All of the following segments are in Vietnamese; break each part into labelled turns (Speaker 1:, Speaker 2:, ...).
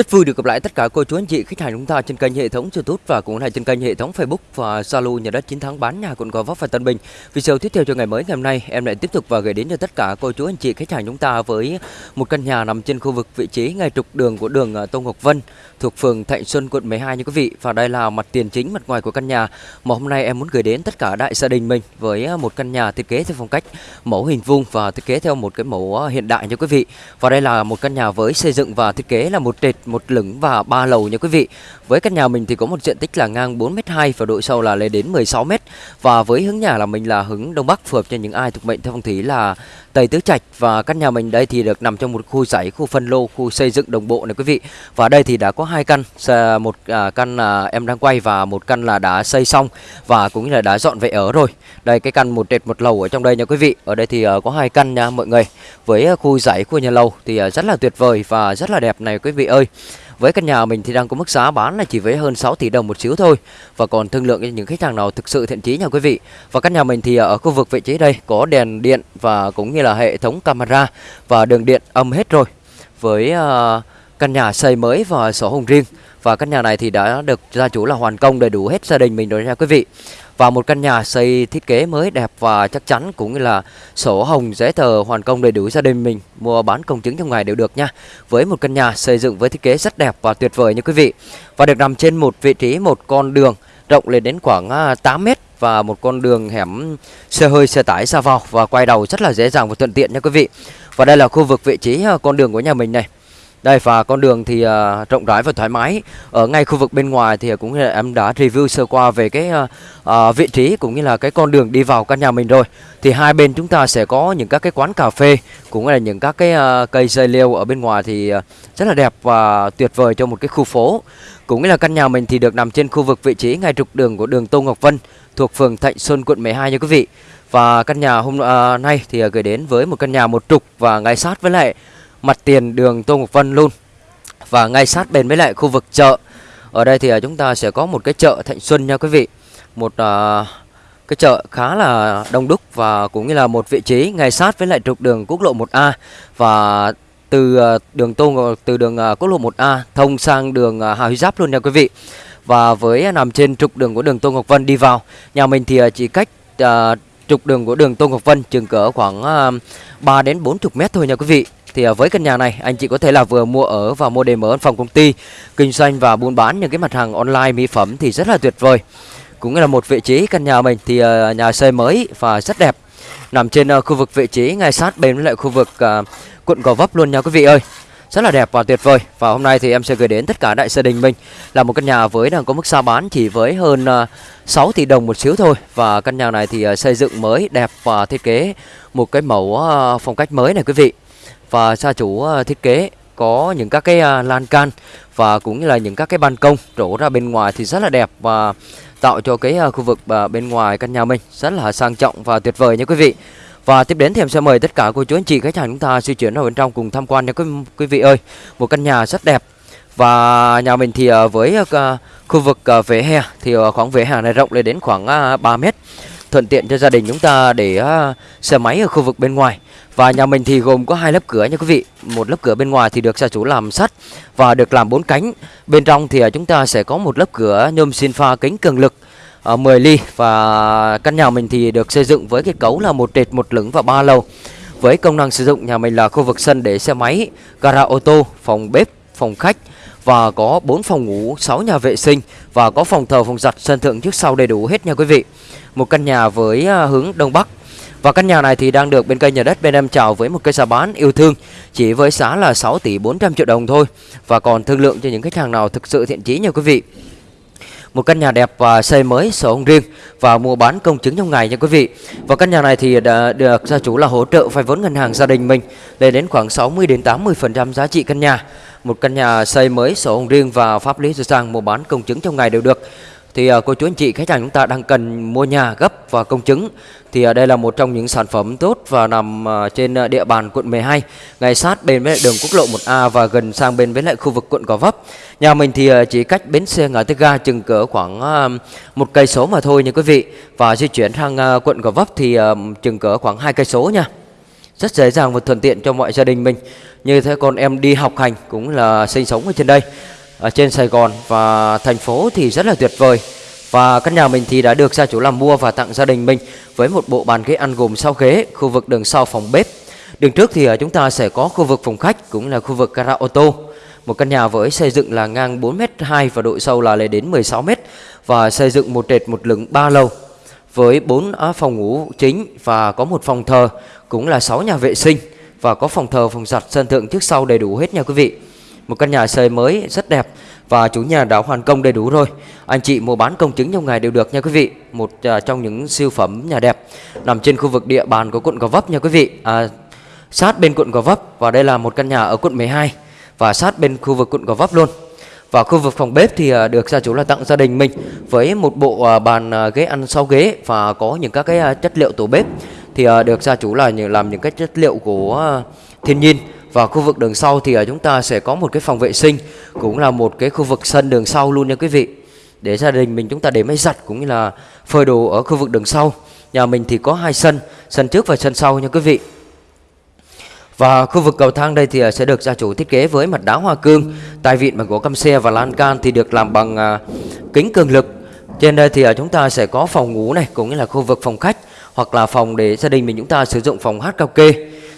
Speaker 1: Rất vui được gặp lại tất cả cô chú anh chị khách hàng chúng ta trên kênh hệ thống YouTube và cũng là trên kênh hệ thống Facebook và Zalo nhà đất chiến thắng bán nhà quận Gò Vấp và Tân Bình. Video tiếp theo cho ngày mới ngày hôm nay, em lại tiếp tục và gửi đến cho tất cả cô chú anh chị khách hàng chúng ta với một căn nhà nằm trên khu vực vị trí ngay trục đường của đường à, Tô Ngọc Vân thuộc phường Thạnh Xuân, quận 12 như quý vị. Và đây là mặt tiền chính mặt ngoài của căn nhà mà hôm nay em muốn gửi đến tất cả đại gia đình mình với à, một căn nhà thiết kế theo phong cách mẫu hình vuông và thiết kế theo một cái mẫu à, hiện đại như quý vị. Và đây là một căn nhà với xây dựng và thiết kế là một trệt một lửng và ba lầu nha quý vị. Với căn nhà mình thì có một diện tích là ngang 4m2 và độ sâu là lên đến 16m và với hướng nhà là mình là hướng đông bắc phù hợp cho những ai thuộc mệnh theo phong thủy là Tây Tứ Trạch và căn nhà mình đây thì được nằm trong một khu giải khu phân lô, khu xây dựng đồng bộ này quý vị. Và đây thì đã có hai căn, một à, căn là em đang quay và một căn là đã xây xong và cũng như là đã dọn về ở rồi. Đây cái căn một trệt một lầu ở trong đây nha quý vị. Ở đây thì à, có hai căn nha mọi người. Với à, khu giải khu nhà lầu thì rất là tuyệt vời và rất là đẹp này quý vị ơi. Với căn nhà mình thì đang có mức giá bán là chỉ với hơn 6 tỷ đồng một xíu thôi. Và còn thương lượng cho những khách hàng nào thực sự thiện chí nha quý vị. Và căn nhà mình thì ở khu vực vị trí đây có đèn điện và cũng như là hệ thống camera Và đường điện âm hết rồi. Với uh, căn nhà xây mới và sổ hồng riêng và căn nhà này thì đã được gia chủ là hoàn công đầy đủ hết gia đình mình rồi nha quý vị và một căn nhà xây thiết kế mới đẹp và chắc chắn cũng như là sổ hồng giấy tờ hoàn công đầy đủ gia đình mình, mua bán công chứng trong ngày đều được nha. Với một căn nhà xây dựng với thiết kế rất đẹp và tuyệt vời nha quý vị. Và được nằm trên một vị trí một con đường rộng lên đến khoảng à, 8 mét và một con đường hẻm xe hơi xe tải ra vào và quay đầu rất là dễ dàng và thuận tiện nha quý vị. Và đây là khu vực vị trí à, con đường của nhà mình này. Đây và con đường thì uh, rộng rãi và thoải mái. Ở ngay khu vực bên ngoài thì à, cũng như là em đã review sơ qua về cái uh, uh, vị trí cũng như là cái con đường đi vào căn nhà mình rồi. Thì hai bên chúng ta sẽ có những các cái quán cà phê cũng như là những các cái uh, cây dây leo ở bên ngoài thì uh, rất là đẹp và tuyệt vời cho một cái khu phố. Cũng như là căn nhà mình thì được nằm trên khu vực vị trí ngay trục đường của đường Tô Ngọc Vân thuộc phường Thạnh Xuân quận 12 nha quý vị. Và căn nhà hôm uh, nay thì uh, gửi đến với một căn nhà một trục và ngay sát với lại mặt tiền đường Tô Ngọc Vân luôn. Và ngay sát bên với lại khu vực chợ ở đây thì à, chúng ta sẽ có một cái chợ Thạnh Xuân nha quý vị. Một uh, cái chợ khá là đông đúc và cũng như là một vị trí ngay sát với lại trục đường quốc lộ 1A và từ à, đường Tô từ đường quốc lộ 1A thông sang đường Hà Huy Giáp luôn nha quý vị. Và với nằm trên trục đường của đường Tô Ngọc Vân đi vào nhà mình thì chỉ cách uh, trục đường của đường Tô Ngọc Vân chừng cỡ khoảng uh, 3 đến 40 mét thôi nha quý vị thì à, với căn nhà này, anh chị có thể là vừa mua ở và mua để mở văn phòng công ty, kinh doanh và buôn bán những cái mặt hàng online mỹ phẩm thì rất là tuyệt vời. Cũng là một vị trí căn nhà mình thì à, nhà xây mới và rất đẹp. Nằm trên à, khu vực vị trí ngay sát bên với lại khu vực quận Gò Vấp luôn nha quý vị ơi. Rất là đẹp và tuyệt vời. Và hôm nay thì em sẽ gửi đến tất cả đại gia đình mình là một căn nhà với đang có mức giá bán chỉ với hơn 6 tỷ đồng một xíu thôi. Và căn nhà này thì xây dựng mới, đẹp và thiết kế một cái mẫu phong cách mới này quý vị và gia chủ ờ, thiết kế có những các cái ờ, lan can và cũng như là những các cái ban công đổ ra bên ngoài thì rất là đẹp và tạo cho cái ờ, khu vực bên ngoài căn nhà mình rất là sang trọng và tuyệt vời nha quý vị. Và tiếp đến thì em sẽ mời tất cả cô chú anh chị khách hàng chúng ta di chuyển vào bên trong cùng tham quan nha quý, quý vị ơi. Một căn nhà rất đẹp. Và nhà mình thì với khu vực vỉa hè thì khoảng vỉa hè này rộng lên đến khoảng 3 mét thuận tiện cho gia đình chúng ta để à, xe máy ở khu vực bên ngoài. Và nhà mình thì gồm có hai lớp cửa nha quý vị. Một lớp cửa bên ngoài thì được gia chủ làm sắt và được làm bốn cánh. Bên trong thì à, chúng ta sẽ có một lớp cửa nhôm xin pha kính cường lực à, 10 ly. Và căn nhà mình thì được xây dựng với kết cấu là một trệt, một lửng và ba lầu. Với công năng sử dụng nhà mình là khu vực sân để xe máy, gara ô tô, phòng bếp, phòng khách và có 4 phòng ngủ, 6 nhà vệ sinh và có phòng thờ, phòng giặt, sân thượng trước sau đầy đủ hết nha quý vị. Một căn nhà với à, hướng đông bắc. Và căn nhà này thì đang được bên kênh nhà đất bên em chào với một cây giá bán yêu thương chỉ với giá là 6 tỷ 400 triệu đồng thôi và còn thương lượng cho những khách hàng nào thực sự thiện chí nha quý vị một căn nhà đẹp và xây mới sổ hồng riêng và mua bán công chứng trong ngày nha quý vị. Và căn nhà này thì đã được gia chủ là hỗ trợ vay vốn ngân hàng gia đình mình lên đến khoảng 60 đến 80% giá trị căn nhà. Một căn nhà xây mới sổ hồng riêng và pháp lý sửa sang mua bán công chứng trong ngày đều được. Thì à, cô chú anh chị khách hàng chúng ta đang cần mua nhà, gấp và công chứng. Thì à, đây là một trong những sản phẩm tốt và nằm à, trên địa bàn quận 12 ngay sát bên với đường quốc lộ 1A và gần sang bên với lại khu vực quận Gò Vấp. Nhà mình thì chỉ cách bến xe ngã tư ga chừng cỡ khoảng một cây số mà thôi nha quý vị. Và di chuyển sang quận Gò Vấp thì chừng cỡ khoảng hai cây số nha. Rất dễ dàng và thuận tiện cho mọi gia đình mình như thế con em đi học hành cũng là sinh sống ở trên đây ở trên Sài Gòn và thành phố thì rất là tuyệt vời và căn nhà mình thì đã được gia chủ làm mua và tặng gia đình mình với một bộ bàn ghế ăn gồm sau ghế, khu vực đường sau phòng bếp. Đường trước thì ờ, chúng ta sẽ có khu vực phòng khách cũng là khu vực gara ô tô. Một căn nhà với xây dựng là ngang 4m2 và độ sâu là lên đến 16m và xây dựng một trệt một lửng 3 lầu với 4 phòng ngủ chính và có một phòng thờ cũng là 6 nhà vệ sinh và có phòng thờ, phòng giặt, sân thượng trước sau đầy đủ hết nha quý vị. Một căn nhà xây mới rất đẹp và chủ nhà đã hoàn công đầy đủ rồi. Anh chị mua bán công chứng trong ngày đều được nha quý vị. Một uh, trong những siêu phẩm nhà đẹp nằm trên khu vực địa bàn của quận Gò Vấp nha quý vị. À, sát bên quận Gò Vấp và đây là một căn nhà ở quận 12 và sát bên khu vực quận Gò Vấp luôn. Và khu vực phòng bếp thì à, được gia chủ là tặng gia đình mình với một bộ à, bàn ghế ăn sau ghế và có những các cái chất liệu tủ bếp thì ờ, được gia chủ là làm những cái chất liệu của ờ, thiên nhiên. Và khu vực đường sau thì ờ, chúng ta sẽ có một cái phòng vệ sinh cũng là một cái khu vực sân đường sau luôn nha quý vị. Để gia đình mình chúng ta để máy giặt cũng như là phơi đồ ở khu vực đường sau. Nhà mình thì có hai sân sân trước và sân sau nha quý vị. Và khu vực cầu thang đây thì sẽ được gia chủ thiết kế với mặt đá hoa cương, tai vịn bằng gỗ căm xe và lan can thì được làm bằng uh, kính cường lực. Trên đây thì uh, chúng ta sẽ có phòng ngủ này cũng như là khu vực phòng khách hoặc là phòng để gia đình mình chúng ta sử dụng phòng hát cao kê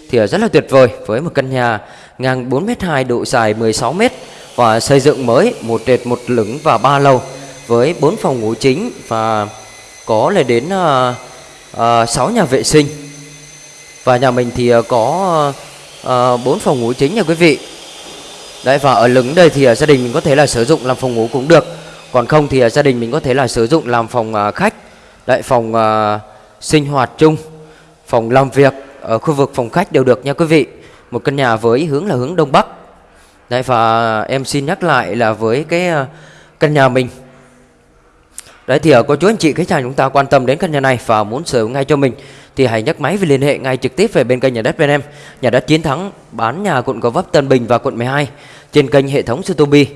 Speaker 1: thì rất là tuyệt vời với một căn nhà ngang 4m2 độ dài 16m và xây dựng mới một trệt một lửng và ba lầu với 4 phòng ngủ chính và có lên đến à, à, 6 nhà vệ sinh. Và nhà mình thì à, có à, bốn phòng ngủ chính nha quý vị. Đấy và ở lửng đây thì à, gia đình mình có thể là sử dụng làm phòng ngủ cũng được. Còn không thì à, gia đình mình có thể là sử dụng làm phòng khách. Đấy phòng sinh hoạt chung. Phòng làm việc ở khu vực phòng khách đều được nha quý vị. Một căn nhà với hướng là hướng đông bắc. Đấy và em xin nhắc lại là với cái ờ, căn nhà mình. Đấy thì ờ, ở có chú anh chị khách hàng chúng ta quan tâm đến căn nhà này và muốn sở hữu ngay cho mình thì hãy nhấc máy và liên hệ ngay trực tiếp về bên kênh nhà đất bên em. Nhà đất chiến thắng bán nhà quận Gò Vấp, Tân Bình và quận 12 trên kênh hệ thống Sotobi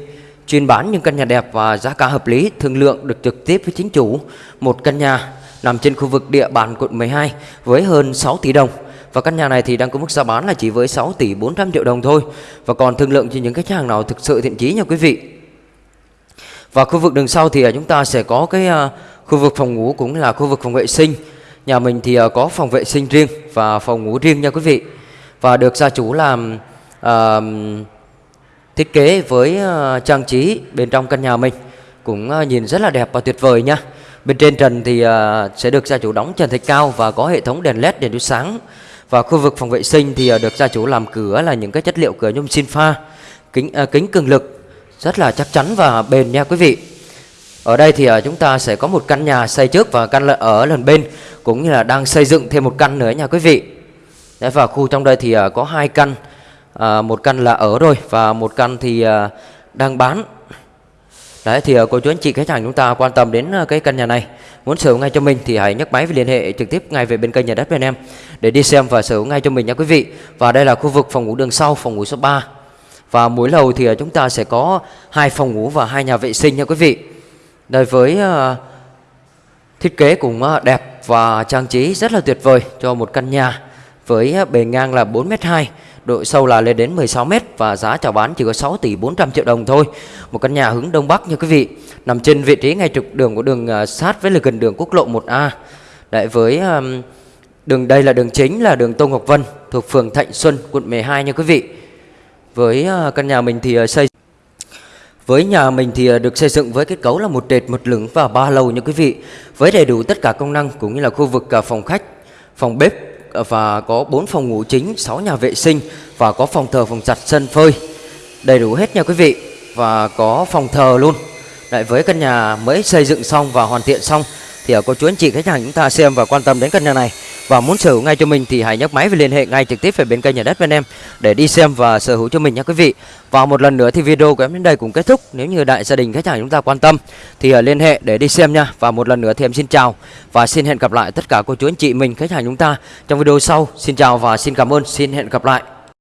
Speaker 1: Chuyên bán những căn nhà đẹp và giá cả hợp lý, thương lượng được trực tiếp với chính chủ. Một căn nhà nằm trên khu vực địa bàn quận 12 với hơn 6 tỷ đồng. Và căn nhà này thì đang có mức giá bán là chỉ với 6 tỷ 400 triệu đồng thôi. Và còn thương lượng cho những khách hàng nào thực sự thiện chí nha quý vị. Và khu vực đường sau thì à, chúng ta sẽ có cái à, khu vực phòng ngủ cũng là khu vực phòng vệ sinh Nhà mình thì à, có phòng vệ sinh riêng và phòng ngủ riêng nha quý vị. Và được gia chủ làm uh, thiết kế với trang trí bên trong căn nhà mình cũng nhìn rất là đẹp và tuyệt vời nha. Bên trên trần thì à, sẽ được gia chủ đóng trần thạch cao và có hệ thống đèn led đèn chiếu sáng. Và khu vực phòng vệ sinh thì à, được gia chủ làm cửa là những cái chất liệu cửa nhôm xin pha, kính à, kính cường lực rất là chắc chắn và bền nha quý vị. Ở đây thì à, chúng ta sẽ có một căn nhà xây trước và căn ở lần bên cũng như là đang xây dựng thêm một căn nữa nha quý vị. Đấy, và khu trong đây thì có hai căn, à, một căn là ở rồi và một căn thì đang bán. Đấy thì ờ, cô chú anh chị khách hàng chúng ta quan tâm đến ờ, cái căn nhà này muốn sở hữu ngay cho mình thì hãy nhấc máy và liên hệ trực tiếp ngay về bên kênh nhà đất bên em để đi xem và sở hữu ngay cho mình nha quý vị. Và đây là khu vực phòng ngủ đường sau, phòng ngủ số 3. Và mỗi lầu thì ờ, chúng ta sẽ có hai phòng ngủ và hai nhà vệ sinh nha quý vị. Đây với thiết kế cũng đẹp và trang trí rất là tuyệt vời cho một căn nhà với à, bề ngang là 4m2, độ sâu là lên đến 16m và giá chào bán chỉ có 6 tỷ 400 triệu đồng thôi. Một căn nhà hướng đông bắc như quý vị, nằm trên vị trí ngay trục đường của đường à, sát với là gần đường quốc lộ 1A. Đấy với à, đường đây là đường chính là đường Tô Ngọc Vân thuộc phường Thạnh Xuân, quận 12 nha quý vị. Với căn nhà mình thì xây với nhà mình thì được xây dựng với kết cấu là một trệt, một lửng và ba lầu như quý vị. Với đầy đủ tất cả công năng cũng như là khu vực phòng khách, phòng bếp và có 4 phòng ngủ chính, 6 nhà vệ sinh và có phòng thờ, phòng giặt, sân phơi. Đầy đủ hết nha quý vị và có phòng thờ luôn. Lại với căn nhà mới xây dựng xong và hoàn thiện xong thì có chú anh chị khách hàng chúng ta xem và quan tâm đến căn nhà này và muốn sở hữu ngay cho mình thì hãy nhấc máy và liên hệ ngay trực tiếp về bên kênh nhà đất bên em để đi xem và sở hữu cho mình nha quý vị. Và một lần nữa thì video của em đến đây cũng kết thúc. Nếu như đại gia đình, khách hàng chúng ta quan tâm thì à, liên hệ để đi xem nha. Và một lần nữa thì em xin chào và xin hẹn gặp lại tất cả cô chú anh chị mình, khách hàng chúng ta trong video sau. Xin chào và xin cảm ơn. Xin hẹn gặp lại.